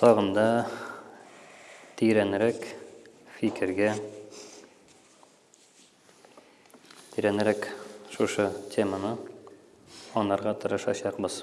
Тагын да тирәнрәк фикергә тирәнрәк шушы теманы анарга тырышачакбыз.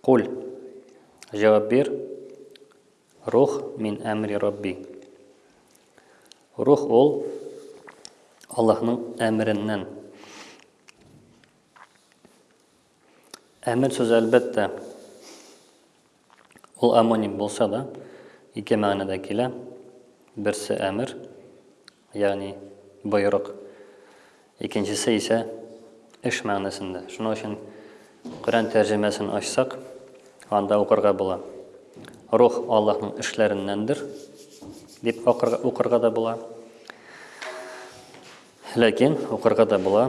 Куль. Җавап бир. Рух мин әмри Рабби. Рух ул Аллаһның әмереннән. Әмер сүзе әлбәттә ул амоним булса да, ике мәгънәдә килә. Берсе әмер, Ягъни, боерык. Икенчесе исә эш мәгънәсендә. Шуның өчен Коръән тәрҗемәсен ачсак, анда укырга була. Рух Аллаһның эшләреннәндер, дип укырга да була. Ләкин укырга да була.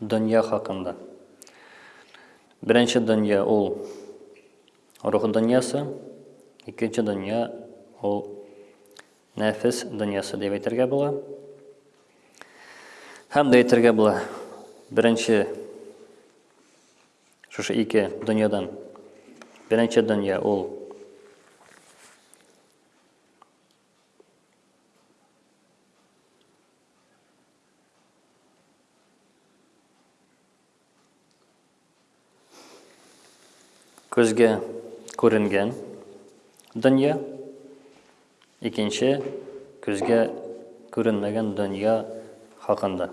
Дөнья хакында. Беренче дөнья ул рух дөньясы, икенче дөнья ул нәфес дөньясы дип әйтергә була. Һәм дә әйтергә була. Беренче шушы ике дөньядан беренче дөнья ул Көзге күренгән дөнья, икенче көзге күренмәгән дөнья хакында.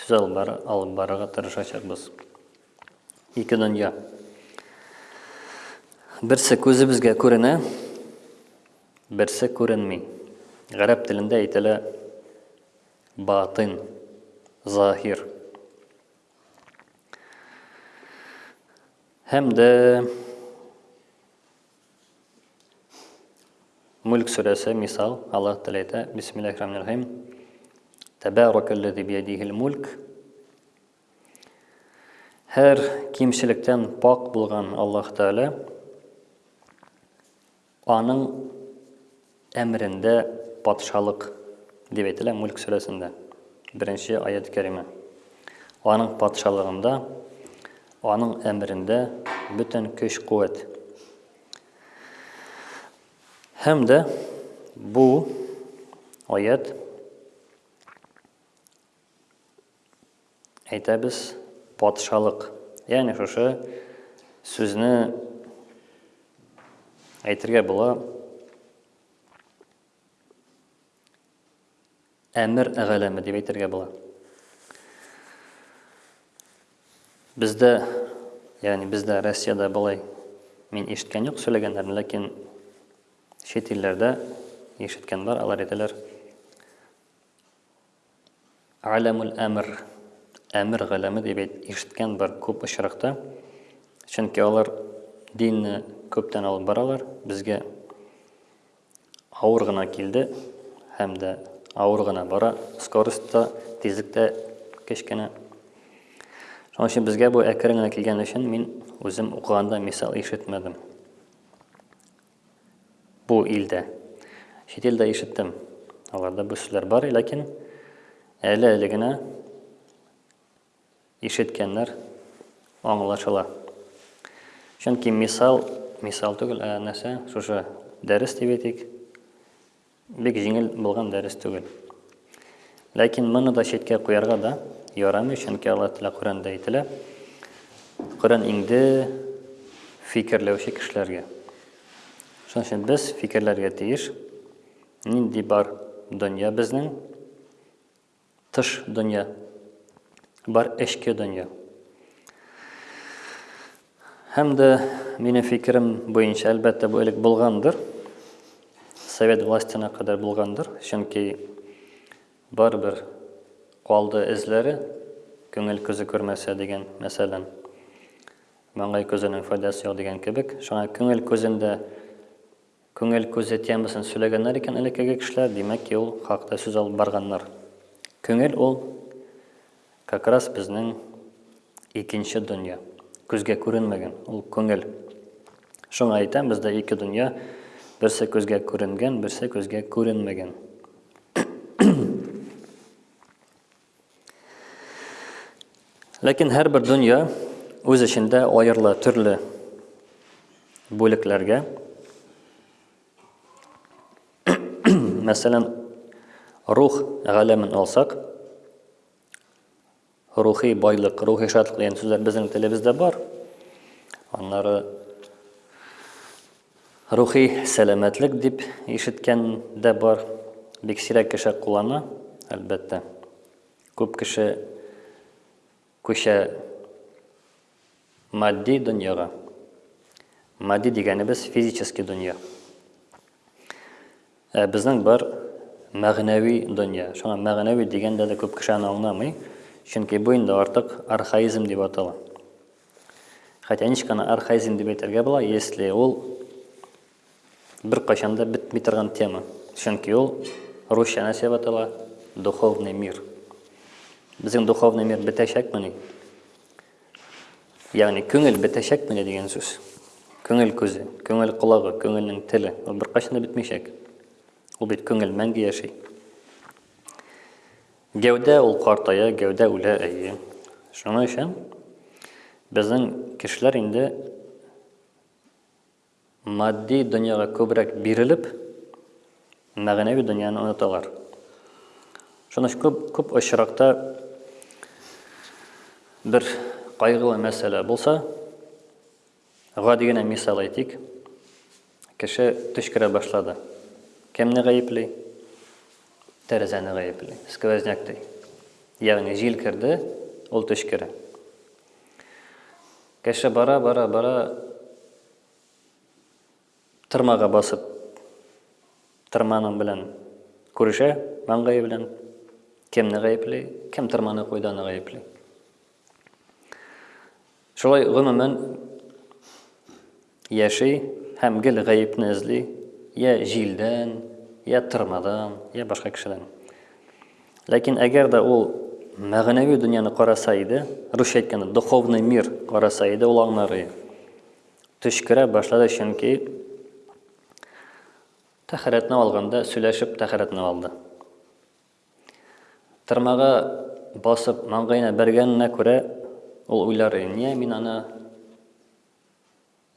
Сүз алып бар, алып барырга тырышачакбыз. Ике дөнья. Берсе күзебезгә күренә, Берсе күренми. Гарәп телендә әйтелә Баатин, заһир. Һәм дә Мүлк сүрәсе мисал, Аллаһ Тәгалә әйтә, Бисмиллаһир рахманир рахим. Тәбәрракаллази биядихил мүлк. Һәр кимчелектән пак булган Аллаһ Тәгалә. Аның әмерендә патшалык, дип әйтелә Мүлк сүрәсендә, беренче аять кәримә. Аның патшалыгында, аның әмерендә бөтен көч-куәт. Һәм дә бу аять Әйтәбез, патшалык. Ягъни шушы сүзне әйтергә була. Әмер әгәләме дип әйтергә була. Бездә, ягъни бездә Россиядә болай мин ишеткән юк сөйләгәннәрен, ләкин чит илләрдә ишеткән бар, алар әйтәләр. Галәмул әмер, әмер галәме дип әйт, ишеткән бар күп очракта. Чөнки алар динне күптән алып баралар, безгә авыр гына килде һәм дә авыр гына бара, скоростьта, тизлектә кечкенә. Шуның өчен безгә бу әкрен генә килгән өчен мин үзем укыганда мисал ишетмәдем. Бу илдә. Чит илдә ишеттем. Аларда бу сүзләр бар, ләкин әле-әле генә ишеткәннәр аңлашыла. Чөнки мисал, мисал түгел, ә нәрсә? Шушы дәрес дип әйтик. Бик җиңел булган дәрес түгел. Ләкин моны да читкә куярга да ярамый, чөнки Аллаһ Тәгалә Коръәндә әйтелә, Коръән инде фикерләүче кешеләргә. Шуның өчен без фикерләргә тиеш, нинди бар дөнья безнең, Тыш дөнья. Бар эчке дөнья. Һәм дә, минем фикерем буенча, әлбәттә, бу элек булгандыр. Совет властена кадәр булгандыр. Чөнки барыбер калды эзләре, күңел күзе күрмәсә дигән мәсәлән. Маңгай күзенең файдасы юк дигән кебек. Шуңа күңел күзендә Күңел күзе темасын сөйләгәннәр икән элеккеге кешеләр, димәк ки, ул хакта сүз алып барганнар. Күңел ул, как раз безнең икенче дөнья. Күзгә күренмәгән, ул күңел. Шуңа әйтәм, бездә ике дөнья, берсе күзгә күренгән, берсе күзгә күренмәгән. Ләкин һәрбер дөнья үз эчендә аерыла төрле бүлекләргә. Мәсәлән, рух галәмен алсак, рухи байлык, рухи шатлык дигән сүзләр безнең телебездә бар. Аннары Рухи сәламәтлек дип ишеткән дә бар. Бик сирәк кеше куллана, әлбәттә. Күп кеше күчә матди дөньяга. Матди дигәнебез физический дөнья. Ә безнең бар мәгънәви дөнья. Шуңа мәгънәви дигәндә дә күп кеше аны аңламый, чөнки бу инде артык архаизм дип атала. Хотя ничканы архаизм дип әйтергә була, если ул бер кайчанда бетми торган тема. Чөнки ул русча нәрсә дип атала? Духовный мир. Безнең духовный мир бетәчәкмени? Ягъни күңел бетәчәкмени дигән сүз. Күңел күзе, күңел колагы, күңелнең теле ул бер кайчанда бетмичәк. Ул бит күңел мәңге яши. Гәүдә ул картая, гәүдә үлә, әйе. Шуның өчен безнең кешеләр инде матди дөньяга күбрәк бирелеп, мәгънәви дөньяны оныталар. Шуның өчен күп, күп очракта бер кайгылы мәсьәлә булса, Гади генә мисал әйтик, кеше төчкерә башлады. Кемне гаепли? Тәрәзәне гаепли, сквозняк ди. Ягъни җил керде, ул төчкерә. Кеше бара, бара, бара, тырмага басып, тырманың белән күрешә, маңгайы белән. Кемне гаепли? Кем тырманы куйды, аны гаепли. Шулай гомумән яши һәм гел гаепне эзли, я җилдән, я тырнадан, я башка кешедән. Ләкин әгәр дә ул мәгънәви дөньяны караса иде, русча әйткәндә, духовный мир караса иде, ул аңлар иде. Төшкерә башлады, чөнки тәхәрәтне алганда сөйләшеп тәхәрәтне алды. Тырмага басып маңгаена бәргәненә күрә, ул уйлар, Ния мин аны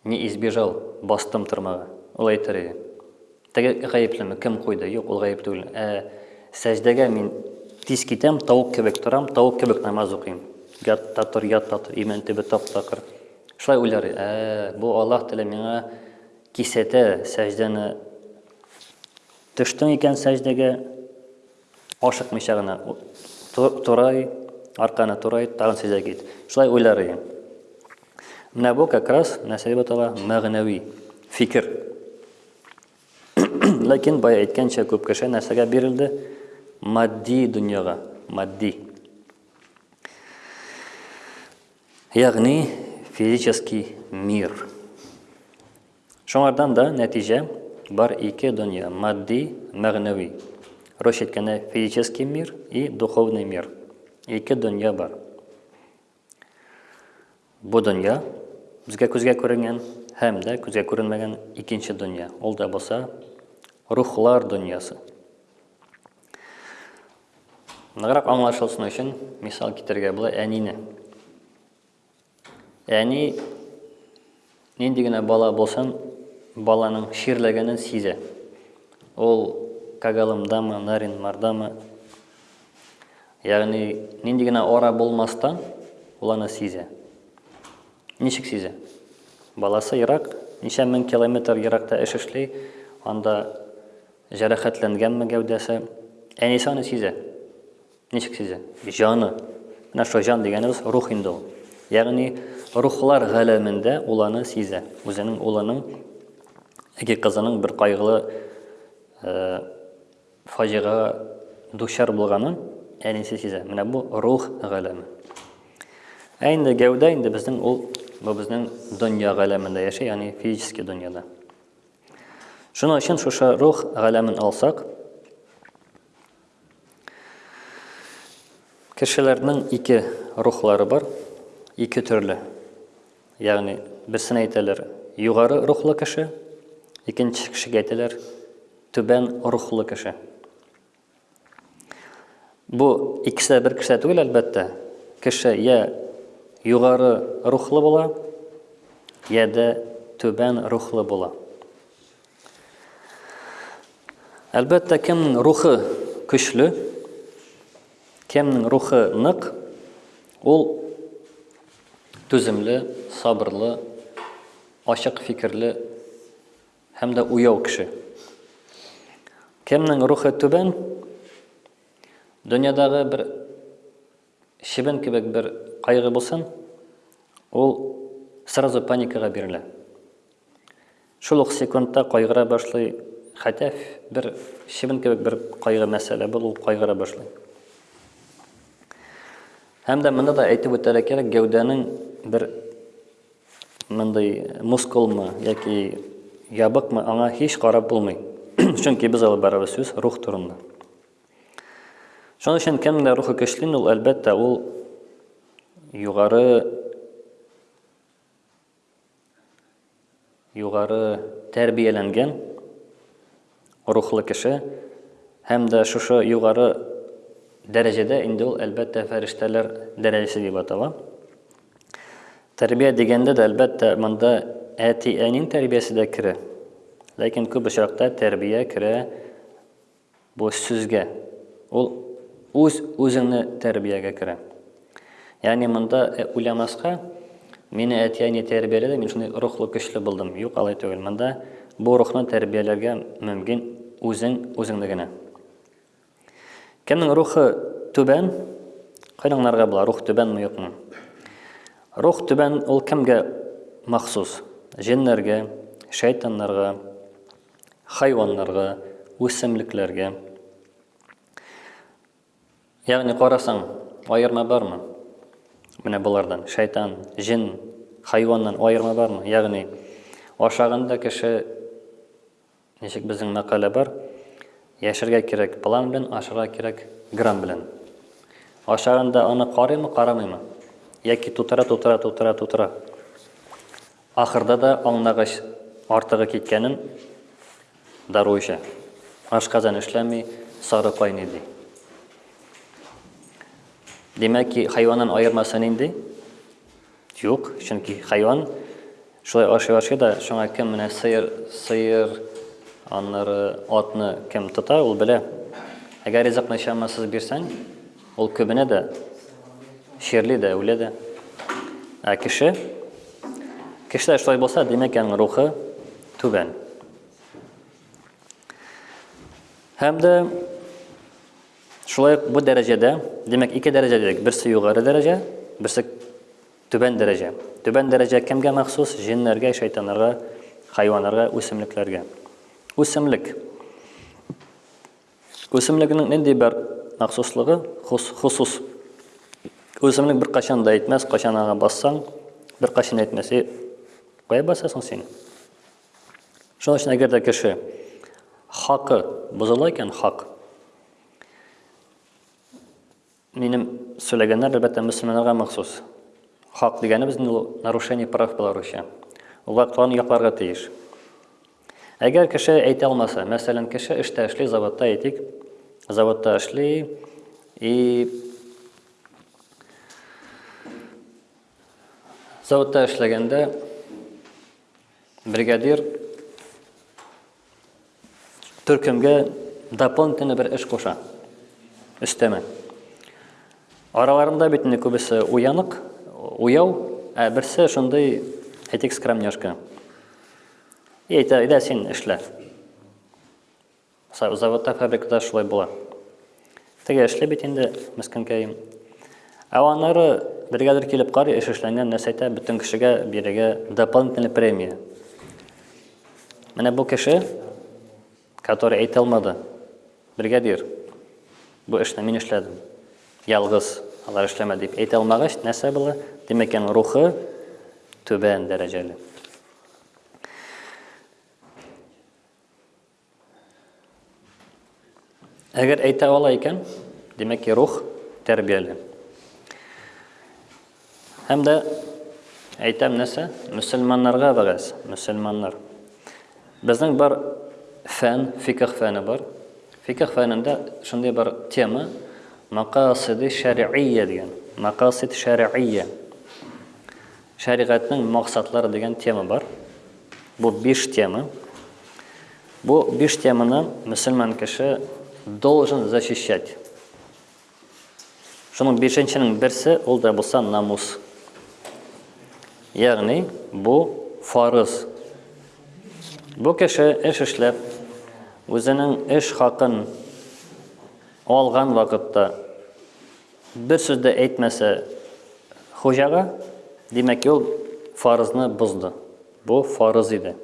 не избежал, бастым тырмага? Ул әйтер иде, Теге гаеплеме, кем куйды? Юк, ул гаеп түгел. Ә сәҗдәгә мин тиз китәм, тавык кебек торам, тавык кебек намаз укыйм. Ят та тор, ят та тор, имән төбе тап-такыр. Шулай уйлар, ә бу Аллаһ теле миңа кисәтә сәҗдәне Төштең икән сәҗдәгә, ашыкмыйча гына турай, арканы турай, тагын сәҗдә кит. Шулай уйлар идең. Менә бу как раз нәрсә дип атала? Мәгънәви фикер. Ләкин бай әйткәнчә күп кеше нәрсәгә бирелде? Матди дөньяга, матди. Ягъни физический мир. Шуңардан да нәтиҗә бар ике дөнья, матди, мәгънәви. Русча әйткәндә, физический мир и духовный мир. Ике дөнья бар. Бу дөнья, безгә күзгә күренгән, һәм дә күзгә күренмәгән икенче дөнья. Ул да булса, рухлар дөньясы. Ныграк аңлашылсын өчен мисал китерергә була әнине. Әни нинди генә бала булсын, баланың чирләгәнен сизә. Ул Кагалымдамы, Наринмардамы, ягъни нинди генә ара булмастан, ул аны сизә. Ничек сизә? Баласы ерак, ничә мең километр еракта эш эшли, анда җәрәхәтләнгәнме гәүдәсе, әнисе аны сизә. Ничек сизә? Җаны. Менә шул җан дигәнебез рух инде ул. Ягъни рухлар галәмендә ул аны сизә. Үзенең улының яки кызының бер кайгылы э, фаҗига дучар булганын әнисе сизә. Менә бу рух галәме. Ә инде гәүдә инде безнең ул бу безнең дөнья галәмендә яши, ягъни физический дөньяда. Шуның өчен шушы рух галәмен алсак, Кешеләрнең ике рухлары бар, ике төрле. Ягъни, берсен әйтәләр, югары рухлы кеше, икенче кешегә әйтәләр, түбән рухлы кеше. Бу икесе бер кеше түгел, әлбәттә. Кеше я югары рухлы була, я да түбән рухлы була. Әлбәттә, кемнең рухы көчле, кемнең рухы нык, ул түземле, сабырлы, ачык фикерле һәм дә уяу кеше. Кемнең рухы түбән, дөньядагы бер Чебен кебек бер кайгы булсын, ул сразу паникага бирелә. Шул ук секундта кайгыра башлый, хәтәф бер чебен кебек бер кайгы мәсьәлә бул, ул кайгыра башлый. Һәм дә монда да әйтеп үтәргә кирәк, гәүдәнең бер мондый мускулмы яки ябыкмы, аңа һич карап булмый. Чөнки без алып барабыз сүз рух турында. Шуның өчен кемдә рухы көчле, ул әлбәттә ул югары югары тәрбияләнгән рухлы кеше һәм дә шушы югары дәрәҗәдә инде ул әлбәттә фәрештәләр дәрәҗәсе дип атала. Тәрбия дигәндә дә әлбәттә монда әти-әнинең тәрбиясе дә керә. Ләкин күп очракта тәрбия керә Бу сүзгә, ул үз үзеңне тәрбиягә керә. Ягъни монда уйламаска, мине әти-әни тәрбияләде, мин шундый рухлы көчле булдым. Юк, алай түгел. Монда бу рухны тәрбияләргә мөмкин үзең үзеңне генә. Кемнең рухы түбән? Кайдан аңларга була, рух түбәнме, юкмы? Рух түбән ул кемгә махсус? Җеннәргә, шайтаннарга, хайваннарга, үсемлекләргә. Ягъни карасаң, аерма бармы? Менә болардан шайтан, җен, хайваннан аерма бармы? Ягъни ашаганда кеше ничек безнең мәкалә бар, яшәргә кирәк план белән, ашарга кирәк грамм белән. Ашаганда аны карыймы, карамыймы? Яки тутыра, тутыра, тутыра, тутыра. Ахырда да аңлагач, артыгы киткәнен, дару эчә. Ашказан эшләми, сары кайный, ди. Димәк ки, хайваннан аермасы нинди? Юк, чөнки хайван шулай ашый-ашый да, шуңа кем менә сыер, сыер, аннары атны кем тота, ул белә. Әгәр ризыкны чамасыз бирсәң, Ул көбенә дә, чирли дә, үлә дә. Ә кеше, кешеләр шулай булса, димәк, аның рухы түбән. Һәм дә шулай бу дәрәҗәдә, димәк, ике дәрәҗә дидек. Берсе югары дәрәҗә, берсе түбән дәрәҗә. Түбән дәрәҗә кемгә махсус? Җиннәргә, шайтаннарга, хайваннарга, үсемлекләргә. Үсемлек. Үсемлекнең нинди бер махсуслыгы, хус, хусус. Үсемлек беркайчан да әйтмәс, кайчан аңа бассаң, беркайчан әйтмәс. Э, кая басасың син? Шуның өчен әгәр дә кеше хакы бозыла икән, хак. Минем сөйләгәннәр әлбәттә мөселманнарга махсус. Хак дигәнебез инде ул нарушение прав Беларуси. Улар кан якларга тиеш. Әгәр кеше әйтә алмаса, мәсәлән, кеше эштә эшли, заводта әйтик, заводта эшли, и заводта эшләгәндә Бригадир төркемгә дополнительно бер эш куша. Өстәмә. Араларында бит инде күбесе уянык, уяу, ә берсе шундый әйтик скромняшка. И әйтә, әйдә син эшлә. Заводта, фабрикада шулай була. Теге эшли бит инде, мескенкәем. Ә аннары бригадир килеп карый, эш эшләнгән, нәрсә әйтә, бөтен кешегә бирегә дополнительный премия. Менә бу кеше, который әйтә алмады, бригадир, бу эшне мин эшләдем, ялгыз, алар эшләмә дип әйтә алмагач, нәрсә була? Димәк, аның рухы түбән дәрәҗәле. Әгәр әйтә ала икән, димәк ки рух тәрбияле. Һәм дә әйтәм нәрсә? Мөселманнарга вәгазь, мөселманнар. Безнең бар фән, фикх фәне бар. Фикх фәнендә шундый бар тема мақасиди шәргъия дигән. Мақасид шәргъия. Шәригатьнең максатлары дигән тема бар. Бу биш тема. Бу биш теманы мөселман кеше должен защищать. Шуның бишенченең берсе ул да булса намус. Ягъни бу фарыз. Бу кеше эш эшләп, үзенең эш хакын алган вакытта Бер сүз дә әйтмәсә хуҗага, димәк ки, ул фарызны бозды. Бу фарыз иде.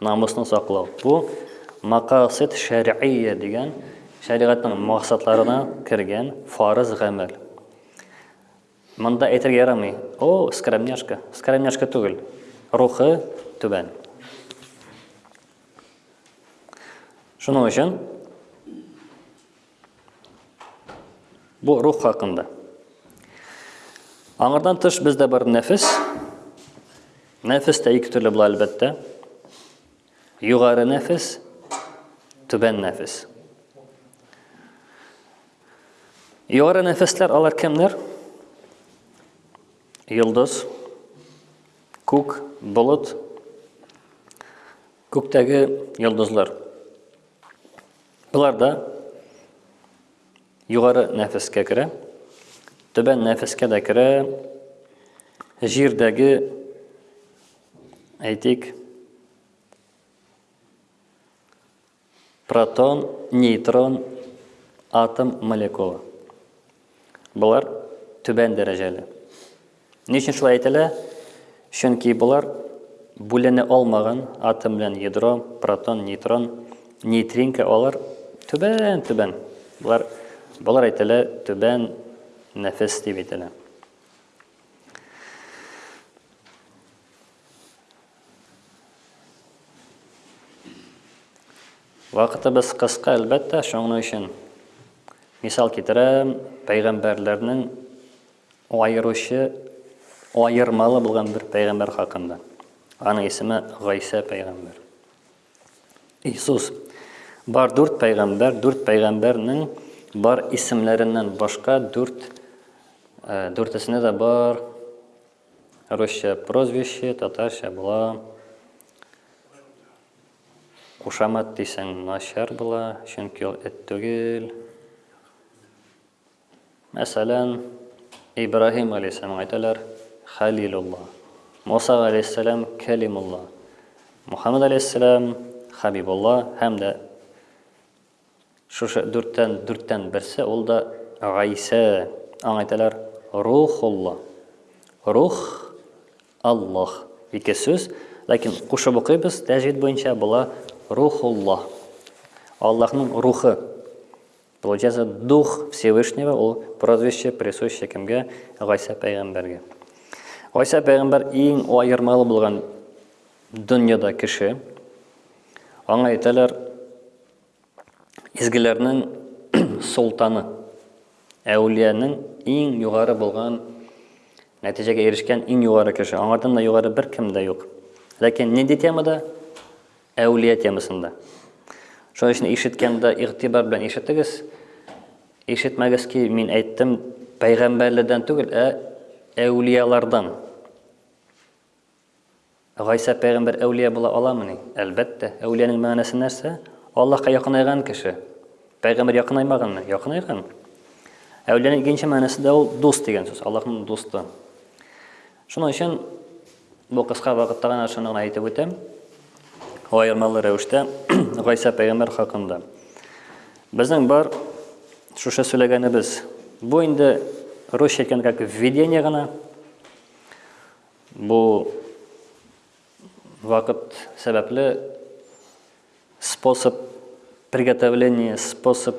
Намусны саклау. Бу макасид шәр'ия дигән шәригатьнең максатларына кергән фарыз гамәл. Монда әйтергә ярамый. О, скромняшка. Скромняшка түгел. Рухы түбән. Шуның өчен Бу рух хакында. Аңардан тыш бездә бар нәфес. Нәфес тә ике төрле була әлбәттә. Югары нәфес, түбән нәфес. Югары нәфесләр алар кемнәр? Йолдыз, күк, болыт, күктәге йолдызлар. Болар да югары нәфескә керә, түбән нәфескә дә керә, җирдәге, әйтик, протон, нейтрон, атом молекулы. Болар түбән дәрәҗәле. Ни өчен шулай әйтелә? Чөнки болар бүленә алмаган атом белән ядро, протон, нейтрон, нейтринка, алар түбән, түбән. Болар болар әйтелә түбән нәфес дип әйтелә. Вакытыбыз кыска, әлбәттә, шуның өчен мисал китерәм, пәйгамбәрләрнең аеручы, аермалы булган бер пәйгамбәр хакында. Аның исеме Гайсә пәйгамбәр. Иисус бар дүрт пәйгамбәр, дүрт пәйгамбәрнең бар исемләреннән башка дүрт э, дүртесенә дә бар Русча прозвище, татарча була. Кушамат дисәң начар була, чөнки ул эт түгел. Мәсәлән, Ибраһим галәйһиссәлам әйтәләр, Халилулла. Муса галәйһиссәлам Кәлимулла. Мухаммад галәйһиссәлам Хабибулла һәм дә Шушы дүрттән дүрттән берсе, ул да Гайсә. Аңа әйтәләр Рухулла. Рух, Аллаһ. Ике сүз, ләкин кушып укыйбыз, тәҗвид буенча була Рухулла. Аллаһның рухы. Получается, дух Всевышнего, ул прозвище присуще кемгә? Гайсә пәйгамбәргә. Гайсә пәйгамбәр иң аермалы булган Дөньяда кеше. Аңа әйтәләр изгеләрнең солтаны. Әүлиянең иң югары булган нәтиҗәгә ирешкән иң югары кеше. Аңардан да югары бер кем дә юк. Ләкин нинди темада? Әүлия темасында. Шуның өчен ишеткәндә игътибар белән ишетегез. Ишетмәгез ки, мин әйттем, пәйгамбәрләрдән түгел, ә әүлиялардан. Гайсә пәйгамбәр әүлия була аламыни? Әлбәттә. Әүлиянең мәгънәсе нәрсә? Аллаһка якынайган кеше. Пәйгамбәр якынаймаганмы? Якынайган. Әүлиянең икенче мәгънәсе дә ул дус дигән сүз, Аллаһның дусты. Шуның өчен бу кыска вакытта гына шуны гына әйтеп үтәм. Аермалы рәвештә Гайса пәйгамбер хакында. Безнең бар шушы сөйләгәнебез. Бу инде русча әйткәндә как введение гына. бұл уақыт сәбәплі способ приготовления, способ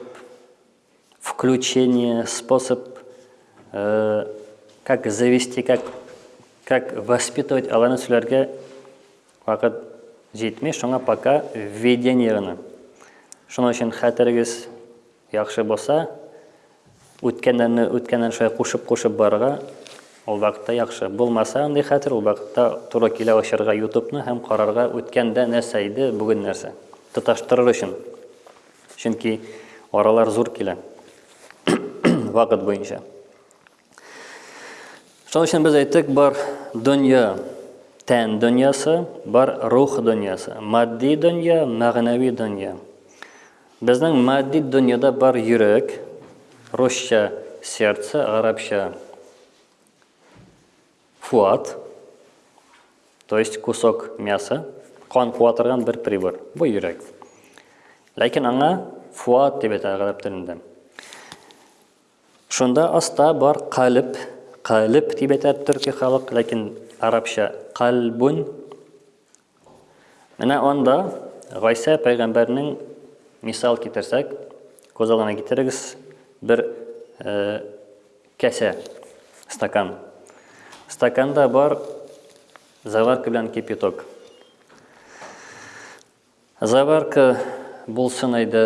включения, способ, э, как завести, как, как воспитывать Аллана Сулярга, Вакыт җитми, шуңа пока введение гына. Шуның өчен хәтерегез яхшы булса, үткәннәрне үткәннән шулай кушып-кушып барырга ул вакытта яхшы. Булмаса андый хәтер, ул вакытта туры килә ачарга ютубны һәм карарга үткәндә нәрсә иде, бүген нәрсә. Тоташтырыр өчен. Чөнки аралар зур килә. Вакыт буенча. Шуның өчен без әйттек, бар дөнья тән дөньясы, бар рух дөньясы. Матди дөнья, мәгънәви дөнья. Безнең матди дөньяда бар йөрәк, русча сердце, гарәпчә фуат, то есть кусок мяса, кан куа торган бер прибор. Бу йөрәк. Ләкин аңа фуат дип әйтә гарәп телендә. Шунда аста бар калеб, калеб дип әйтә төрки халык, ләкин арабча кальбун. Менә анда Гайсә пәйгамбәрнең мисал китерсәк, күз алдына китерегез бер э, кәсә, стакан. Стаканда бар заварка белән кипяток. Заварка булсын әйдә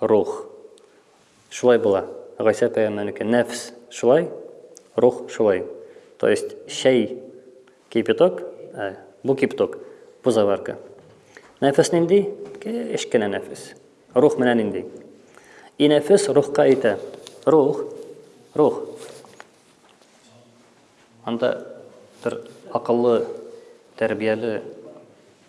Рух. Шулай була. Гайсә апаемнаныкы нәфс шулай, рух шулай. То есть чәй кипяток, ә бу кипток, бу заварка. Нәфес нинди? Кечкенә нәфес. Рух менә нинди. И нәфес рухка әйтә. Рух, рух. Анда бер акыллы, тәрбияле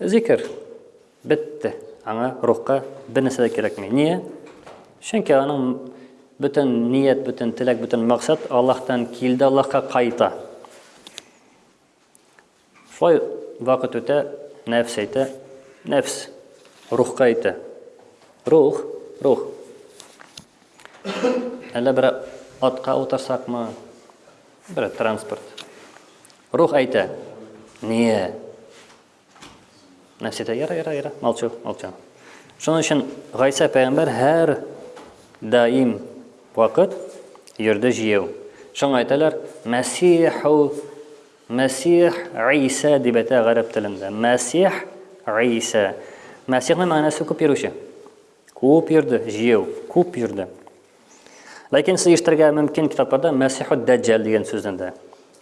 Зикер бетте. Аңа рухка бер нәрсә дә кирәкми. Ние? Чөнки аның бөтен ният, бөтен теләк, бөтен максат Аллаһтан килде, Аллаһка кайта. Шулай вакыт үтә, нәфс әйтә, нәфс рухка әйтә. Рух, рух. Әллә бер атка утырсакмы? Бер транспорт. Рух әйтә. Ние. Нәфс әйтә, яра, яра, яра, молчу, молчу. Шуның өчен Гайса пәйгамбәр һәр даим вакыт йөрде җыю. Шуңа әйтәләр, Мәсиху Мәсих Иса дип әйтә гарәп телендә. Мәсих Иса. Мәсихның мәгънәсе күп йөрүче. Күп йөрде, җыю, күп йөрде. Ләкин сез ишетергә мөмкин китапларда Мәсиху Даҗҗал дигән сүзне дә.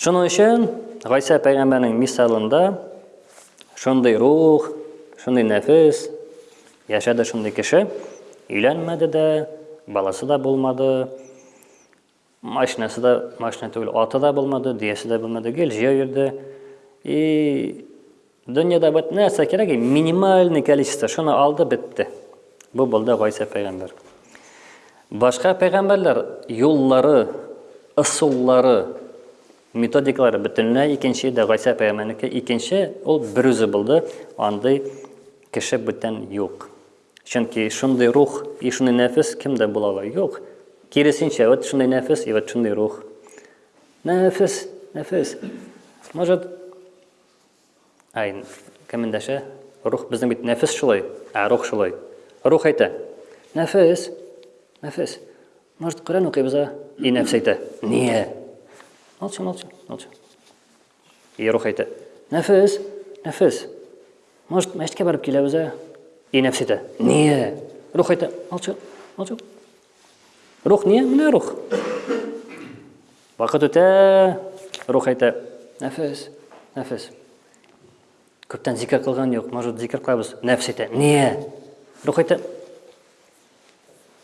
Шуның өчен Гайсә пәйгамбәрнең мисалында шундый рух, шундый нәфес яшәде шундый кеше, өйләнмәде дә, баласы да булмады, машинасы да, машина түгел, аты да булмады, дөясе дә булмады, гел җәй йөрде. И Дөньяда бит нәрсә кирәк? Минимальный количество. Шуны алды, бетте. Бу булды Гайса пәйгамбәр. Башка пәйгамбәрләр юллары, ысуллары, методикалары бөтенләй икенче иде. Гайса пәйгамбәрнеке икенче, ул берүзе булды. Андый кеше бүтән юк. Чөнки шундый рух и шундый нәфес кемдә була ала? Юк. Киресенчә, вот шундый нәфес и вот шундый рух. Нәфес, нәфес. Может, Ай, кем эндәшә? Рух безнең бит нәфес шулай, ә рух шулай. Рух әйтә. Нәфес, нәфес, может, Коръән укыйбыз, а? И нәфес әйтә. Ния? Молчи, молчи, молчи. И рух әйтә. Нәфес, нәфес, может, мәчеткә барып киләбез, а? И нәфес әйтә. Ния? Рух әйтә. Молчи, молчи. Рух не? Менә рух. Вакыт үтә, рух әйтә, нәфес, нәфес. Күптән зикер кылган юк, может, зикер кылабыз. Нәфс әйтә, не? Рух әйтә,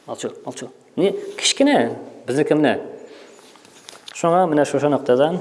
алчу, алчу. Не, кечкенә, безнеке менә. Шуңа менә шушы ноктадан